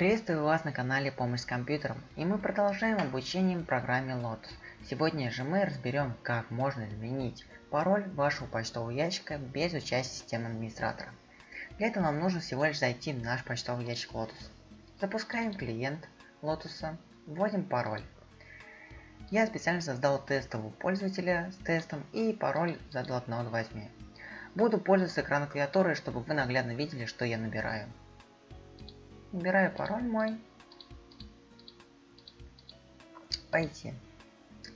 Приветствую вас на канале Помощь с компьютером, и мы продолжаем обучение программе Lotus. Сегодня же мы разберем, как можно изменить пароль вашего почтового ящика без участия системы администратора. Для этого нам нужно всего лишь зайти в наш почтовый ящик Lotus. Запускаем клиент Lotus, вводим пароль. Я специально создал тестового пользователя с тестом и пароль задал от 1 до 8. Буду пользоваться экраном клавиатуры, чтобы вы наглядно видели, что я набираю. Набираю пароль мой. Пойти.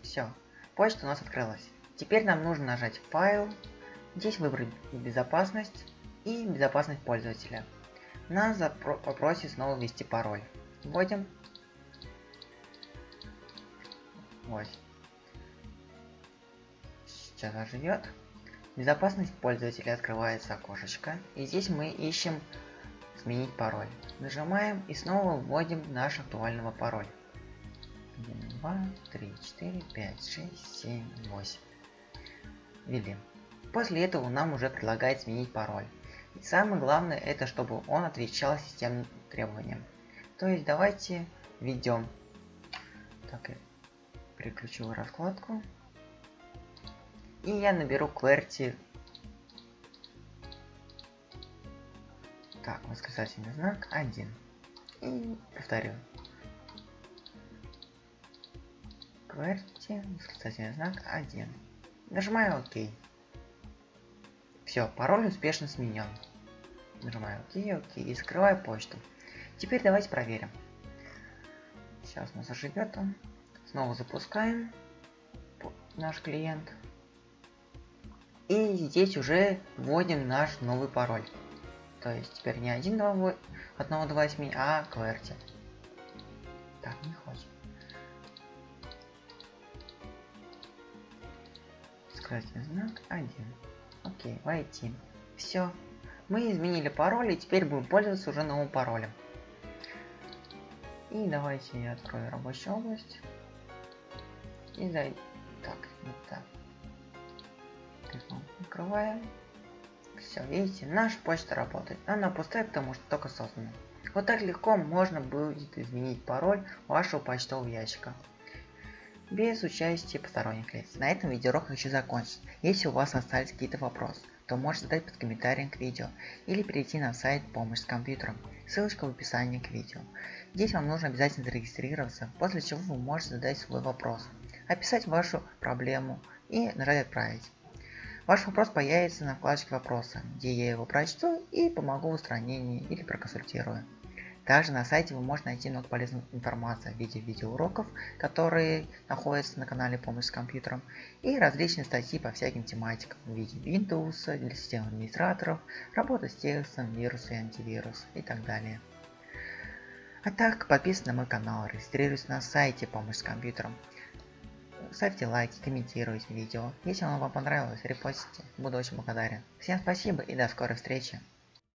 Все. Почта у нас открылась. Теперь нам нужно нажать файл. Здесь выбрать безопасность и безопасность пользователя. Нас попросит снова ввести пароль. Вводим. Вот. Сейчас оживет. Безопасность пользователя открывается окошечко. И здесь мы ищем сменить пароль. Нажимаем и снова вводим наш актуального пароль. 1, 2, 3, 4, 5, 6, 7, 8. Ввели. После этого нам уже предлагает сменить пароль. И самое главное это чтобы он отвечал системным требованиям. То есть давайте введем. Так, я переключил раскладку. И я наберу QWERTY Так, восклицательный знак 1. И повторю. QWERTY, восклицательный знак 1. Нажимаю ОК. Все, пароль успешно сменен. Нажимаю ОК, ОК и скрываю почту. Теперь давайте проверим. Сейчас у нас оживет он. Снова запускаем наш клиент. И здесь уже вводим наш новый пароль. То есть теперь не 1, 2, 8, 1, 2, 8, а QWERTY. Так, не хочет. Скрытый знак 1. Окей, войти. Все. Мы изменили пароль и теперь будем пользоваться уже новым паролем. И давайте я открою рабочую область. И зайду. Так, не так. Открываем. Все, видите, наша почта работает. Она пустая, потому что только создана. Вот так легко можно будет изменить пароль вашего почтового ящика. Без участия посторонних лиц. На этом видеоурок хочу закончить. Если у вас остались какие-то вопросы, то можете задать под комментарием к видео или перейти на сайт «Помощь с компьютером». Ссылочка в описании к видео. Здесь вам нужно обязательно зарегистрироваться, после чего вы можете задать свой вопрос, описать вашу проблему и нажать «Отправить». Ваш вопрос появится на вкладочке вопроса, где я его прочту и помогу в устранении или проконсультирую. Также на сайте вы можете найти много полезной информации в виде видеоуроков, которые находятся на канале Помощь с компьютером, и различные статьи по всяким тематикам в виде Windows, для систем администраторов, работа с текстом, вирусы и антивирус и так далее. А так, подписывайтесь на мой канал, регистрируйтесь на сайте Помощь с компьютером ставьте лайки, комментируйте видео. Если оно вам понравилось, репостите. Буду очень благодарен. Всем спасибо и до скорой встречи.